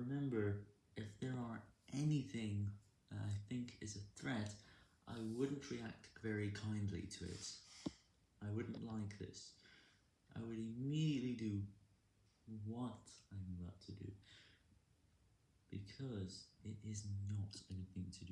remember, if there are anything that I think is a threat, I wouldn't react very kindly to it. I wouldn't like this. I would immediately do what I'm about to do, because it is not anything to do.